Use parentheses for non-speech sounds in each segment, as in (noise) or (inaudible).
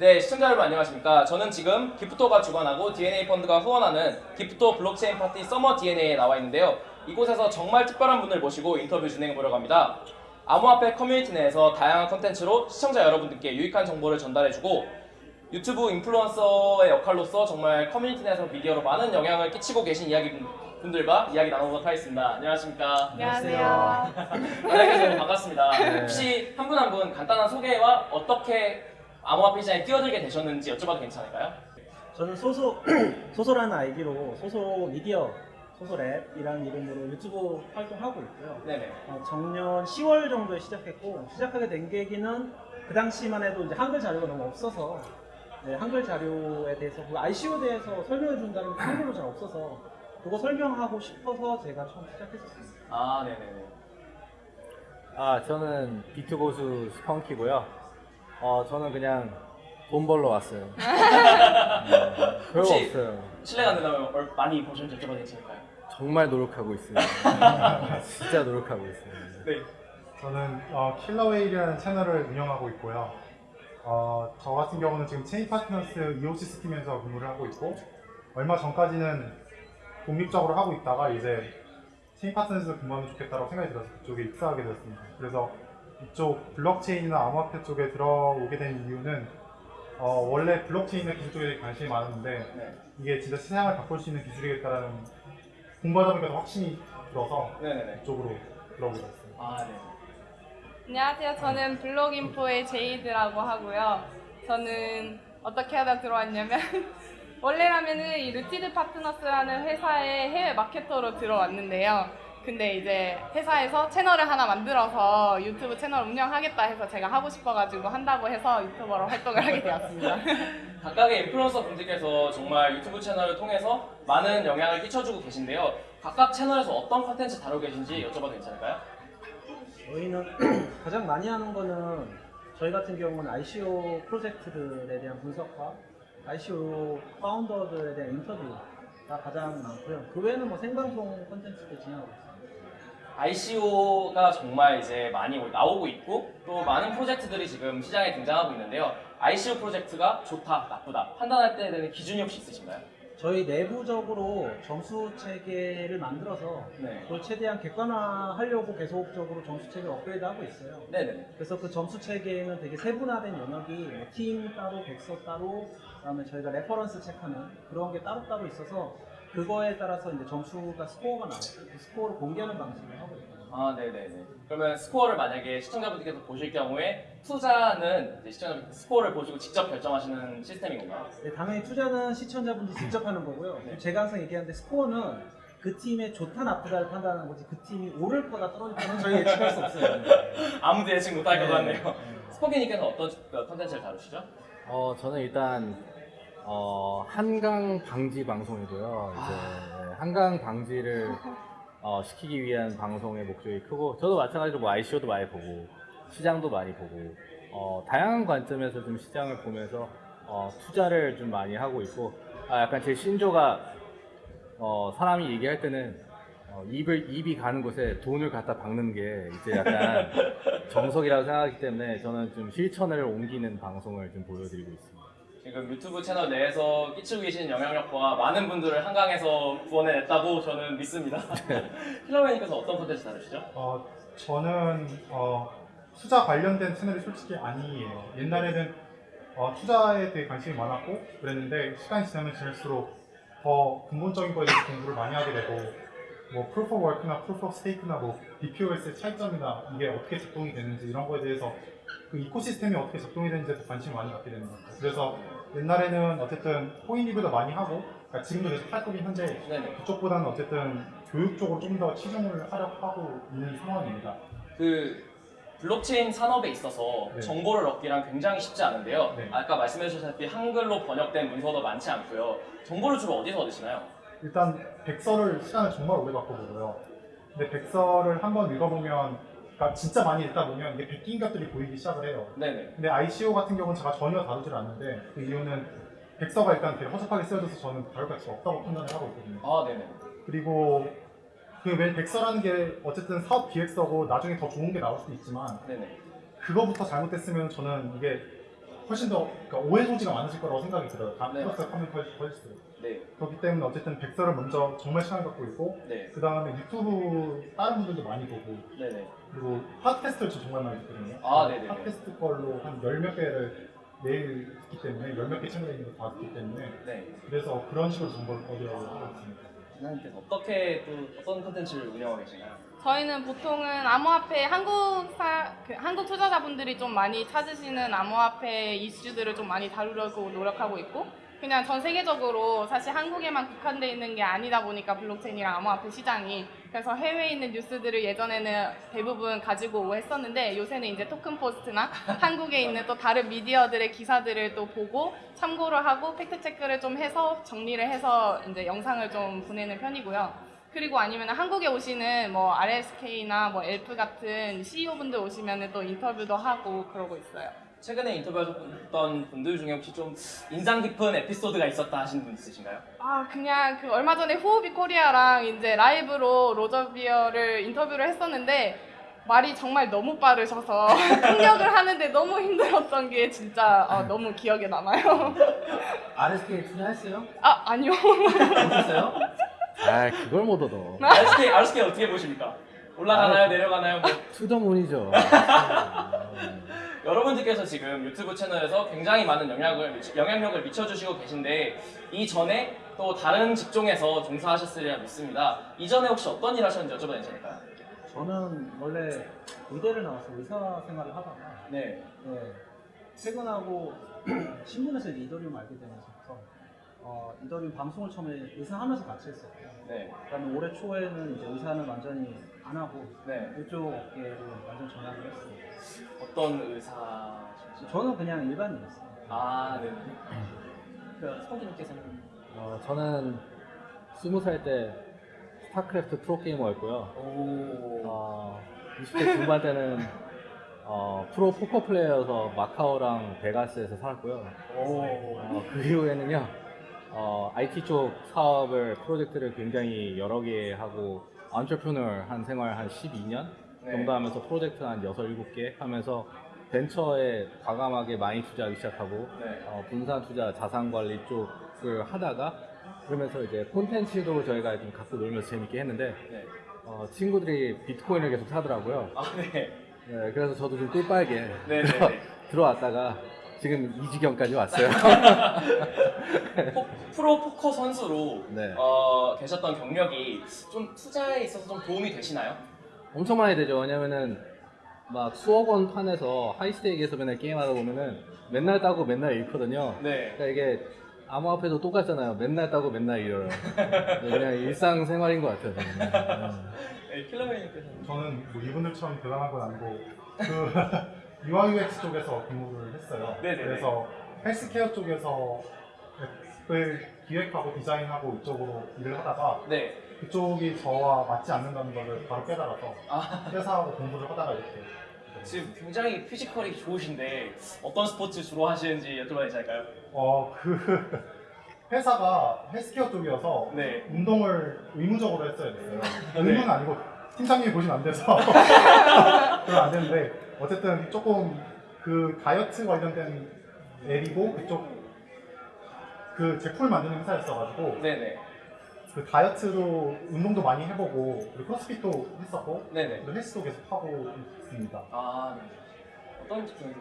네, 시청자 여러분 안녕하십니까. 저는 지금 기프토가 주관하고 DNA 펀드가 후원하는 기프토 블록체인 파티 서머 DNA에 나와 있는데요. 이곳에서 정말 특별한 분을 모시고 인터뷰 진행해 보려고 합니다. 암호화폐 커뮤니티 내에서 다양한 컨텐츠로 시청자 여러분들께 유익한 정보를 전달해주고 유튜브 인플루언서의 역할로서 정말 커뮤니티 내에서 미디어로 많은 영향을 끼치고 계신 이야기 분들과 이야기 나눠보도록 하겠습니다. 안녕하십니까. 안녕하세요. 만나서 반갑습니다. (laughs) 네. 혹시 한 분 한 분 간단한 소개와 어떻게 암호화폐 시장에 뛰어들게 되셨는지 여쭤봐도 괜찮을까요? 저는 소소 (clears throat) 소소라는 아이디로 소소 미디어 소소랩이라는 이름으로 유튜브 활동하고 있고요. 네네. 어, 작년 10월 정도에 시작했고 시작하게 된 계기는 그 당시만 해도 이제 한글 자료가 너무 없어서 네, 한글 자료에 대해서 그 ICO에 대해서 설명해 준다는 게 한글로 잘 없어서 그거 설명하고 싶어서 제가 처음 시작했었습니다. 아, 네네네. 아 저는 비트 고수 스펑키고요. 어 저는 그냥 돈 벌러 왔어요. (laughs) 네, 별거 혹시- 없어요. 실례가 안 된다면 얼- 많이 보셨는지 여쭤봐도 괜찮을까요? 정말 노력하고 있어요. (laughs) 진짜 노력하고 있어요. 네. 저는 어, 킬러웨일이라는 채널을 운영하고 있고요. 어, 저 같은 경우는 지금 체인 파트너스 EOC 팀에서 근무를 하고 있고 얼마 전까지는 독립적으로 하고 있다가 이제 체인 파트너스에서 근무하면 좋겠다고 생각이 들어서 그쪽에 입사하게 되었습니다. 그래서 이쪽 블록체인이나 암호화폐 쪽에 들어오게 된 이유는 어, 원래 블록체인의 기술 쪽에 관심이 많았는데 네. 이게 진짜 세상을 바꿀 수 있는 기술이겠다라는 공부하다 보니까 더 확신이 들어서 네네네. 이쪽으로 들어오게 됐습니다. 아, 네. 안녕하세요. 저는 블록인포의 제이드라고 하고요. 저는 어떻게 하다 들어왔냐면 (laughs) 원래라면은 이 루티드 파트너스라는 회사의 해외 마케터로 들어왔는데요. 근데 이제 회사에서 채널을 하나 만들어서 유튜브 채널 운영하겠다 해서 제가 하고 싶어가지고 한다고 해서 유튜버로 활동을 하게 되었습니다. (laughs) 각각의 인플루언서 분들께서 정말 유튜브 채널을 통해서 많은 영향을 끼쳐주고 계신데요. 각각 채널에서 어떤 컨텐츠 다루고 계신지 여쭤봐도 괜찮을까요? 저희는 (clears throat) 가장 많이 하는 거는 저희 같은 경우는 ICO 프로젝트들에 대한 분석과 ICO 파운더들에 대한 인터뷰가 가장 많고요. 그 외에는 뭐 생방송 콘텐츠도 진행하고 있습니다. ICO가 정말 이제 많이 나오고 있고 또 많은 프로젝트들이 지금 시장에 등장하고 있는데요. ICO 프로젝트가 좋다, 나쁘다 판단할 때 되는 기준이 혹시 있으신가요? 저희 내부적으로 점수 체계를 만들어서 네. 그걸 최대한 객관화하려고 계속적으로 점수 체계를 업그레이드하고 있어요. 네네. 그래서 그 점수 체계에는 되게 세분화된 영역이 뭐 팀 따로, 백서 따로, 그다음에 저희가 reference check하는 그런 게 따로따로 있어서 그거에 따라서 이제 점수가 스코어가 나오고 그 스코어를 공개하는 방식을 하고 있거든요. 아, 네네네. 그러면 스코어를 만약에 시청자분들께서 보실 경우에 투자는 이제 시청자분들 스코어를 보시고 직접 결정하시는 시스템인 건가요? 네, 당연히 투자는 시청자분들이 직접 하는 거고요. 네. 제가 항상 얘기하는데 스코어는 그 팀의 좋다 나쁘다를 판단하는 거지 그 팀이 오를 거다 떨어질 거는 저희 예측할 수 없어요. (laughs) 아무도 예측 못할 것 네. 같네요. 네. 스펑키님께서 어떤 컨텐츠를 다루시죠? 어 저는 일단 어, 한강 방지 방송이고요. 이제 네, 한강 방지를 어, 시키기 위한 방송의 목적이 크고 저도 마찬가지로 뭐 ICO도 많이 보고 시장도 많이 보고 어, 다양한 관점에서 좀 시장을 보면서 어, 투자를 좀 많이 하고 있고 아, 약간 제 신조가 어, 사람이 얘기할 때는 어, 입을 입이 가는 곳에 돈을 갖다 박는 게 이제 약간 (laughs) 정석이라고 생각하기 때문에 저는 좀 실천을 옮기는 방송을 좀 보여드리고 있습니다. 지금 유튜브 채널 내에서 끼치고 계시는 영향력과 많은 분들을 한강에서 구원해냈다고 저는 믿습니다. (laughs) 힐러맨님께서 어떤 컨텐츠 다루시죠? 어, 저는 어, 투자 관련된 채널이 솔직히 아니에요. 옛날에는 어, 투자에 대해 관심이 많았고 그랬는데 시간이 지나면 지날수록 더 근본적인 거에 대해서 공부를 많이 하게 되고 뭐 work나 proof of stake나 뭐 DPOS의 차이점이나 이게 어떻게 작동이 되는지 이런 거에 대해서 그 ecosystem이 어떻게 작동이 되는지에 더 관심을 많이 갖게 되는 것 같아요. 그래서 옛날에는 어쨌든 코인 리뷰도 많이 하고 그러니까 지금도 계속 할 거긴 한데 네네. 그쪽보다는 어쨌든 교육 쪽으로 좀 더 치중을 하려고 하고 있는 상황입니다. 그 블록체인 산업에 있어서 네. 정보를 얻기란 굉장히 쉽지 않은데요. 네. 아까 말씀해 주셨다시피 한글로 번역된 문서도 많지 않고요. 정보를 주로 어디서 얻으시나요? 일단 백서를 시간을 정말 오래 갖고 보고요. 근데 백서를 한번 읽어보면, 그러니까 진짜 많이 읽다 보면 이게 베낀 것들이 보이기 시작을 해요. 네네. 근데 ICO 같은 경우는 제가 전혀 다루질 않는데 그 이유는 백서가 일단 되게 허접하게 쓰여져서 저는 다룰 가치가 없다고 판단을 하고 있거든요. 아, 네네. 그리고 그왜 백서라는 게 어쨌든 사업 기획서고 나중에 더 좋은 게 나올 수도 있지만 네네. 그거부터 잘못됐으면 저는 이게 훨씬 더 그러니까 오해 소지가 많으실 거라고 생각이 들어요. 다 네. 플러스 하면 훨씬 네, 그렇기 때문에 어쨌든 백설을 먼저 정말 시간 갖고 있고 네, 그 다음에 유튜브 다른 분들도 많이 보고 네, 네. 그리고 팟캐스트를 저 정말 많이 듣거든요. 아, 네네네. 팟캐스트 걸로 한 열 몇 개를 매일 듣기 때문에 열 몇 개 채널에 있는 거다 듣기 때문에 네. 그래서 그런 식으로 정보를 얻으려고 하고 있습니다. 어떻게 또 어떤 콘텐츠를 운영하고 계시나요? 저희는 보통은 암호화폐 한국 사, 그 한국 투자자분들이 좀 많이 찾으시는 암호화폐 이슈들을 좀 많이 다루려고 노력하고 있고 그냥 전 세계적으로 사실 한국에만 국한돼 있는 게 아니다 보니까 블록체인이랑 암호화폐 시장이 그래서 해외에 있는 뉴스들을 예전에는 대부분 가지고 오고 했었는데 요새는 이제 토큰 포스트나 (laughs) 한국에 있는 또 다른 미디어들의 기사들을 또 보고 참고를 하고 팩트 체크를 좀 해서 정리를 해서 이제 영상을 좀 보내는 편이고요. 그리고 아니면 한국에 오시는 뭐 RSK나 뭐 엘프 같은 CEO분들 오시면 또 인터뷰도 하고 그러고 있어요. 최근에 인터뷰하셨던 분들 중에 혹시 좀 인상 깊은 에피소드가 있었다 하시는 분 있으신가요? 아 그냥 그 얼마 전에 후오비 코리아랑 이제 라이브로 로저 버를 인터뷰를 했었는데 말이 정말 너무 빠르셔서 (laughs) 통역을 하는데 너무 힘들었던 게 진짜 아, 너무 기억에 남아요. (laughs) RSK 투자했어요? 아 아니요. 했어요? 아 그걸 못 얻어. RSK, RSK 어떻게 보십니까? 올라가나요? 내려가나요? 뭐 투더문이죠. (laughs) 여러분들께서 지금 유튜브 채널에서 굉장히 많은 영향을, 영향력을 미쳐주시고 계신데 이전에 또 다른 직종에서 종사하셨으리라 믿습니다. 이전에 혹시 어떤 일 하셨는지 여쭤봐도 괜찮을까요? 저는 원래 의대를 나와서 의사 생활을 하다가 네. 네, 퇴근하고 (clears throat) 신문에서 이더리움 알게 되면서부터 어, 이더리움 방송을 처음에 의사 하면서 같이 했었고요. 네. 그다음에 올해 초에는 이제 의사는 완전히 안 하고 네. 이쪽 업계로 완전 전향을 했어요. 어떤 의사신지? 저는 그냥 일반인이었어요. 아, 네. 그 스펑키님께서는 어, 저는 스무 살 때 스타크래프트 프로게이머였고요. 오. 어, 20대 중반 때는 어, 프로 포커 플레이어여서 마카오랑 베가스에서 살았고요. 오. 어, 그 이후에는요, 어, IT 쪽 사업을, 프로젝트를 굉장히 여러 개 하고, 안트레프너 한 생활 한 12년 네. 정도 하면서 프로젝트 한 6, 7개 하면서 벤처에 과감하게 많이 투자하기 시작하고, 네. 어, 분산 투자, 자산 관리 쪽을 하다가, 그러면서 이제 콘텐츠도 저희가 좀 갖고 놀면서 재밌게 했는데, 네. 어, 친구들이 비트코인을 계속 사더라고요. 아, 네. 네, 그래서 저도 좀 꿀빨게 네, 네, 네. (laughs) 들어왔다가 지금 이 지경까지 왔어요. (laughs) 포- 프로 포커 선수로 네. 어, 계셨던 경력이 좀 투자에 있어서 좀 도움이 되시나요? 엄청 많이 되죠. 왜냐면은 막 수억 원 판에서 high stake에서 맨날 게임하다 보면은 맨날 따고 맨날 잃거든요. 네. 그러니까 이게 암호화폐도 똑같잖아요. 맨날 따고 맨날 잃어요. (laughs) 네, 그냥 일상생활인 것 같아요. 저는. 네, 킬러웨일님께서는 저는 뭐 이분들처럼 대단한 건 아니고 그 (laughs) UI UX 쪽에서 근무를 했어요. 네네네. 그래서 헬스케어 쪽에서 앱을 기획하고 디자인하고 이쪽으로 일을 하다가 네. 그쪽이 저와 맞지 않는다는 것을 바로 깨달아서 아, 회사하고 공부를 하다가 이렇게 지금 굉장히 피지컬이 좋으신데 어떤 스포츠 주로 하시는지 여쭤봐도 괜찮을까요? 어 그 (laughs) 회사가 헬스케어 쪽이어서 네. 운동을 의무적으로 했어야 됐어요. 네. 의무는 아니고 팀장님이 보시면 안 돼서 (laughs) 그러면 안 되는데 어쨌든 조금 그 다이어트 관련된 앱이고 그쪽 그 제품을 만드는 회사였어가지고 네네. 그 다이어트도 운동도 많이 해보고 그리고 크로스핏도 했었고 네네. 헬스도 계속 하고 있습니다. 아, 네. 어떤 직종에서?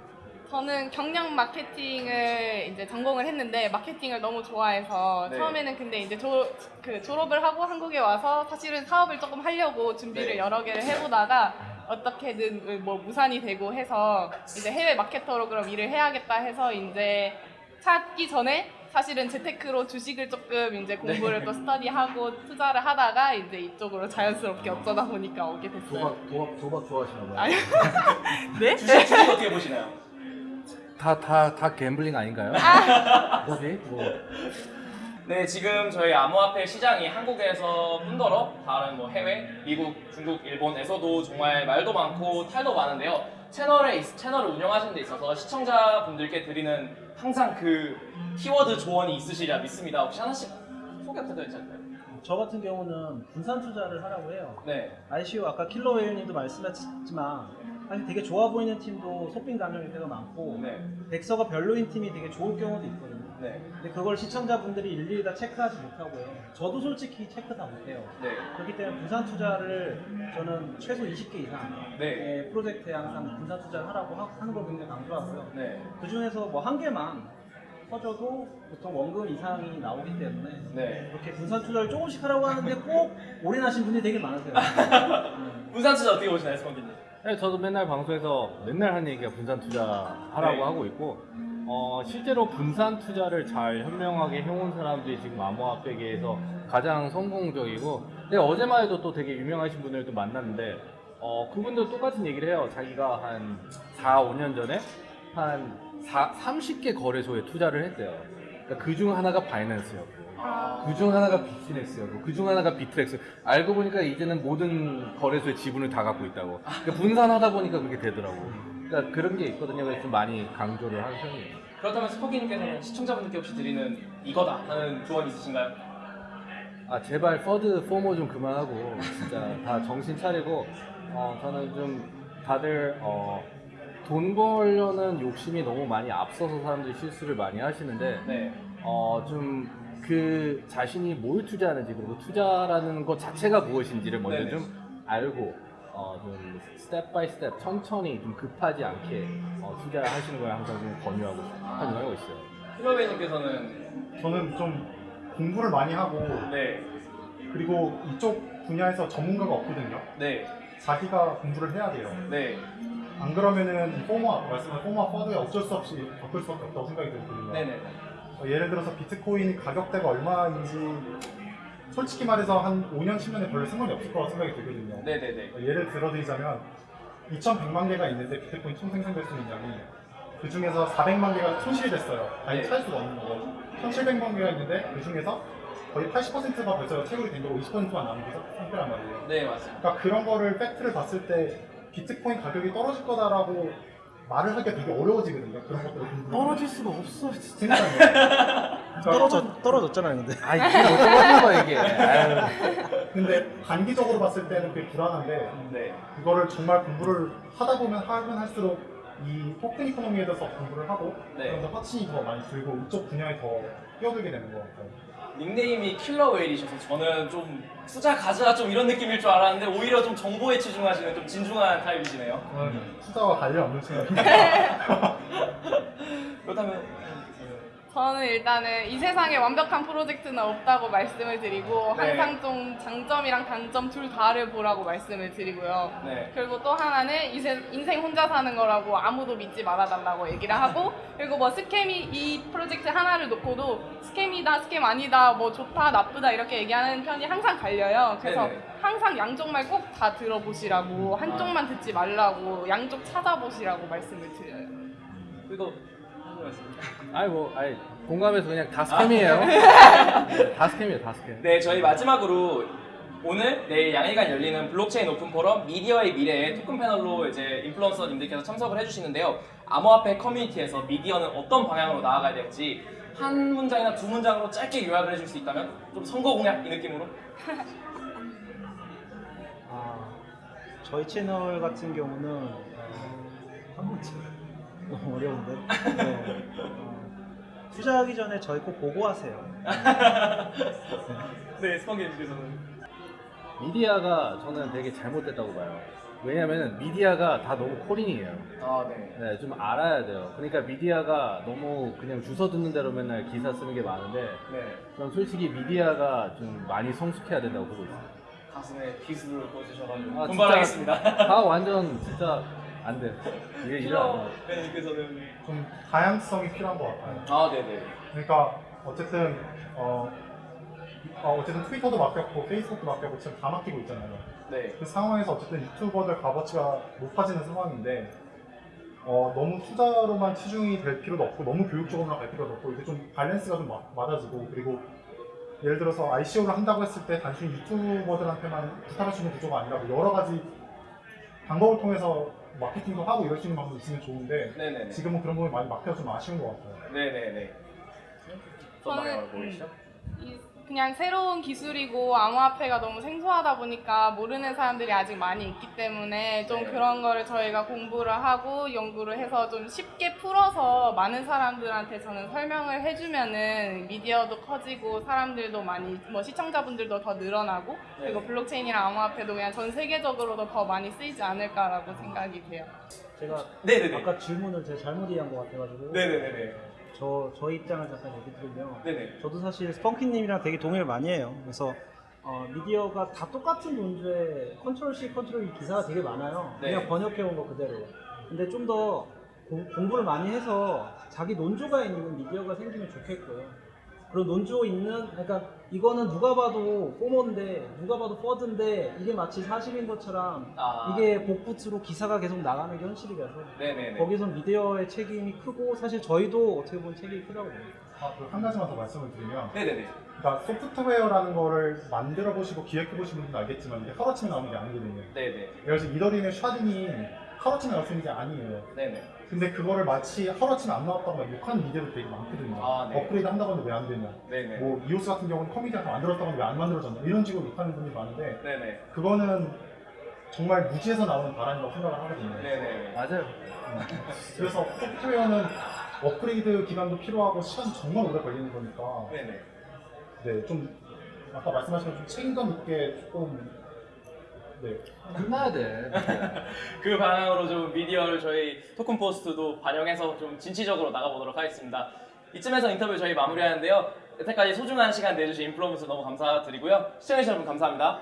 저는 경영 마케팅을 이제 전공을 했는데 마케팅을 너무 좋아해서 네. 처음에는 근데 이제 조, 그 졸업을 하고 한국에 와서 사실은 사업을 조금 하려고 준비를 네. 여러 개를 해보다가 어떻게든 뭐 무산이 되고 해서 이제 해외 마케터로 그럼 일을 해야겠다 해서 이제 찾기 전에 사실은 재테크로 주식을 조금 이제 공부를 네. 또 스터디하고 투자를 하다가 이제 이쪽으로 자연스럽게 어쩌다 보니까 오게 됐어요. 도박, 도박, 도박 좋아하시나 봐요. 아니. (laughs) 네? 주식, 주식 어떻게 보시나요? 다, 다, 다 갬블링 아닌가요? 뭐지? 뭐. 네, 지금 저희 암호화폐 시장이 한국에서 뿐더러 다른 뭐 해외, 미국, 중국, 일본에서도 정말 말도 많고 탈도 많은데요. 채널에 있- 채널을 운영하시는 데 있어서 시청자분들께 드리는 항상 그 키워드 조언이 있으시리라 믿습니다. 혹시 하나씩 소개 부탁드려도 괜찮을까요? 저 같은 경우는 분산 투자를 하라고 해요. 네, ICO 아까 킬러웨일님도 말씀하셨지만 사실 되게 좋아 보이는 팀도 소빙 감정일 때가 많고 네. 백서가 별로인 팀이 되게 좋을 경우도 있거든요. 네. 근데 그걸 시청자분들이 일일이 다 체크하지 못하고요. 저도 솔직히 체크 다 못해요. 네. 그렇기 때문에 분산 투자를 저는 최소 20개 이상 네. 의 프로젝트에 항상 분산 투자를 하라고 하- 하는 걸 굉장히 강조하고요. 네. 그 중에서 뭐 한 개만 터져도 보통 원금 이상이 나오기 때문에 네. 그렇게 분산 투자를 조금씩 하라고 하는데 꼭 올인하신 분들이 되게 많으세요. (laughs) 음. 분산 투자 어떻게 보시나요, 스펀기님? 네, 저도 맨날 방송에서 맨날 하는 얘기가 분산 투자 하라고 네. 하고 있고 어, 실제로 분산 투자를 잘 현명하게 해온 사람들이 지금 암호화폐계에서 가장 성공적이고 근데 어제만 해도 또 되게 유명하신 분들도 만났는데 어, 그분도 똑같은 얘기를 해요. 자기가 한 4, 5년 전에 한 4, 30개 거래소에 투자를 했대요. 그러니까 그중 하나가 바이낸스였고 그중 하나가 비즈니스였고 그중 하나가 비트렉스. 알고 보니까 이제는 모든 거래소의 지분을 다 갖고 있다고. 그러니까 분산하다 보니까 그렇게 되더라고. 그러니까 그런 게 있거든요. 그래서 좀 많이 강조를 하는 편이에요. 그렇다면 스펑키님께서는 시청자분들께 혹시 드리는 이거다 하는 조언 있으신가요? 아 제발 FUD FOMO 좀 그만하고 진짜 다 정신 차리고 어 저는 좀 다들 어 돈 벌려는 욕심이 너무 많이 앞서서 사람들이 실수를 많이 하시는데 네. 어, 좀 그 자신이 뭘 투자하는지 그리고 투자라는 것 자체가 무엇인지를 먼저 네네. 좀 알고 어, 좀 step by step 천천히 좀 급하지 않게 어, 투자하시는 걸 항상 좀 권유하고 권유하고 있어요. 킬러웨일님께서는 저는 좀 공부를 많이 하고 네. 그리고 이쪽 분야에서 전문가가 없거든요. 네. 자기가 공부를 해야 돼요. 네. 안 그러면은 아까 말씀한 포머 퍼드에 어쩔 수 없이 겪을 수밖에 없다고 생각이 들거든요. 네네. 어, 예를 들어서 비트코인 가격대가 얼마인지 솔직히 말해서 한 5년, 10년에 별로 상관이 없을 거라고 생각이 들거든요. 네네네. 어, 예를 들어드리자면 2,100만 개가 있는데 비트코인 총 생성될 수 있는 양이 그 중에서 400만 개가 손실이 됐어요. 아니 네. 찾을 수가 없는 거고 1,700만 개가 있는데 그 중에서 거의 80%가 벌써 채굴이 된 거고 20%만 남은 게 상태란 말이에요. 네, 맞습니다. 그러니까 그런 거를 팩트를 봤을 때 비트코인 가격이 떨어질 거다라고 말을 하기가 되게 어려워지거든요. 그런 공부를 떨어질 수가 없어 진짜. (laughs) 떨어져 떨어졌잖아요, 근데. 아 이게 어쩌는 거야 이게. 아유. 근데 단기적으로 봤을 때는 그게 불안한데 네. 그거를 정말 공부를 하다 보면 하면 할수록 이 token economy에 대해서 공부를 하고 네. 그러면서 확신이 더 많이 들고 이쪽 분야에 더 뛰어들게 되는 것 같아요. 닉네임이 킬러 웨일이셔서 저는 좀 투자 가자 좀 이런 느낌일 줄 알았는데 오히려 좀 정보에 치중하시는 좀 진중한 타입이시네요. 저는 투자와 관련 없는 친구입니다. (laughs) 그렇다면 저는 일단은 이 세상에 완벽한 프로젝트는 없다고 말씀을 드리고 네. 항상 좀 장점이랑 단점 둘 다를 보라고 말씀을 드리고요. 네. 그리고 또 하나는 이세- 인생 혼자 사는 거라고 아무도 믿지 말아달라고 얘기를 하고 (laughs) 그리고 뭐 scam이 이 프로젝트 하나를 놓고도 scam이다 scam 아니다 뭐 좋다 나쁘다 이렇게 얘기하는 편이 항상 갈려요 그래서 네네. 항상 양쪽 말 꼭 다 들어보시라고 한쪽만 듣지 말라고 양쪽 찾아보시라고 말씀을 드려요 그리고 궁금했습니다. 아이 뭐 아이 공감해서 그냥 다 scam이에요. 네, (laughs) 다 scam이에요 다 scam. 네, 저희 마지막으로 오늘 내일 양일간 열리는 블록체인 오픈 포럼 미디어의 미래에 토큰 패널로 이제 인플루언서님들께서 참석을 해주시는데요. 암호화폐 커뮤니티에서 미디어는 어떤 방향으로 나아가야 될지 한 문장이나 두 문장으로 짧게 요약을 해줄 수 있다면 좀 선거 공약 이 느낌으로 아, 저희 채널 같은 경우는 어, 한 문제 너무 어려운데. 네. 어, 투자하기 전에 저희 꼭 보고하세요. (laughs) 네, 스펀게님께서는 미디어가 저는 되게 잘못됐다고 봐요. 왜냐면 미디어가 다 너무 코린이에요. 아, 네. 네, 좀 알아야 돼요. 그러니까 미디어가 너무 그냥 주워 듣는 대로 맨날 기사 쓰는 게 많은데 네. 전 솔직히 미디어가 좀 많이 성숙해야 된다고 보고 있어요. 가슴에 비수를 꽂으셔가지고 아, 분발하겠습니다. 다 완전 진짜 안 돼. 이게 일안 킬러 돼. 팬님께서는 좀 다양성이 필요한 것 같아요. 아, 네네. 그러니까 어쨌든 어, 어, 어쨌든 트위터도 막혔고 페이스북도 막혔고 지금 다 막히고 있잖아요. 네. 그 상황에서 어쨌든 유튜버들 값어치가 높아지는 상황인데 어, 너무 투자로만 치중이 될 필요도 없고 너무 교육적으로만 갈 필요도 없고 이게 좀 밸런스가 좀 마- 맞아지고 그리고 예를 들어서 ICO를 한다고 했을 때 단순히 유튜버들한테만 부탁할 수 있는 구조가 아니라 뭐 여러 가지 방법을 통해서 마케팅도 하고 이럴 수 있는 방법이 있으면 좋은데 네네네. 지금은 그런 부분이 많이 막혀서 좀 아쉬운 것 같아요. 네네네. 어떤 저는- 방향으로 보이시죠? 이 그냥 새로운 기술이고 암호화폐가 너무 생소하다 보니까 모르는 사람들이 아직 많이 있기 때문에 좀 네. 그런 거를 저희가 공부를 하고 연구를 해서 좀 쉽게 풀어서 많은 사람들한테 저는 설명을 해주면은 미디어도 커지고 사람들도 많이 뭐 시청자분들도 더 늘어나고 그리고 네. 블록체인이랑 암호화폐도 그냥 전 세계적으로도 더 많이 쓰이지 않을까라고 생각이 돼요. 제가 네네네. 아까 질문을 제가 잘못 이해한 것 같아가지고 네네네네. 저, 저 입장을 잠깐 얘기 드리면 네네. 저도 사실 스펑키님이랑 되게 동의를 많이 해요. 그래서 어, 미디어가 다 똑같은 논조에 control C, control V 기사가 되게 많아요. 네. 그냥 번역해온 거 그대로. 근데 좀 더 공부를 많이 해서 자기 논조가 있는 미디어가 생기면 좋겠고요. 그런 논조 있는, 그러니까 이거는 누가 봐도 FOMO인데, 누가 봐도 FUD인데, 이게 마치 사실인 것처럼 아. 이게 복붙으로 기사가 계속 나가는 게 현실이라서 네네네. 거기선 미디어의 책임이 크고 사실 저희도 어떻게 보면 책임이 크다고 봅니다. 아, 그한 가지만 더 말씀을 드리면 네네네. 그러니까 소프트웨어라는 거를 만들어 보시고 기획해 보신 분들은 알겠지만 이게 하루아침에 나오는 게 아니거든요. 네네. 그래서 이더리움의 샤딩이 하루아침에 나올 수 있는 게 아니에요. 네네. 근데 그거를 마치 하루아침에 안 나왔다고 막 욕하는 미디어들 되게 많거든요. 아, 네. 업그레이드 한다고 하는데 왜 안 되냐. 네네. 뭐 이오스 같은 경우는 커뮤니티가 다 만들었다고 하는데 왜 안 만들어졌냐. 이런 식으로 욕하는 분들이 많은데 네네. 그거는 정말 무지에서 나오는 바람이라고 생각을 하거든요. 네네. 맞아요. 그래서 소프트웨어는 업그레이드 기간도 필요하고 시간이 정말 오래 걸리는 거니까 네네. 네, 좀 아까 말씀하신 좀 책임감 있게 조금 네, 끝나야 돼. (laughs) 그 방향으로 좀 미디어를 저희 토큰 포스트도 반영해서 좀 진취적으로 나가보도록 하겠습니다. 이쯤에서 인터뷰 저희 마무리하는데요. 여태까지 소중한 시간 내주신 인플루언서 너무 감사드리고요. 시청해주신 여러분 감사합니다.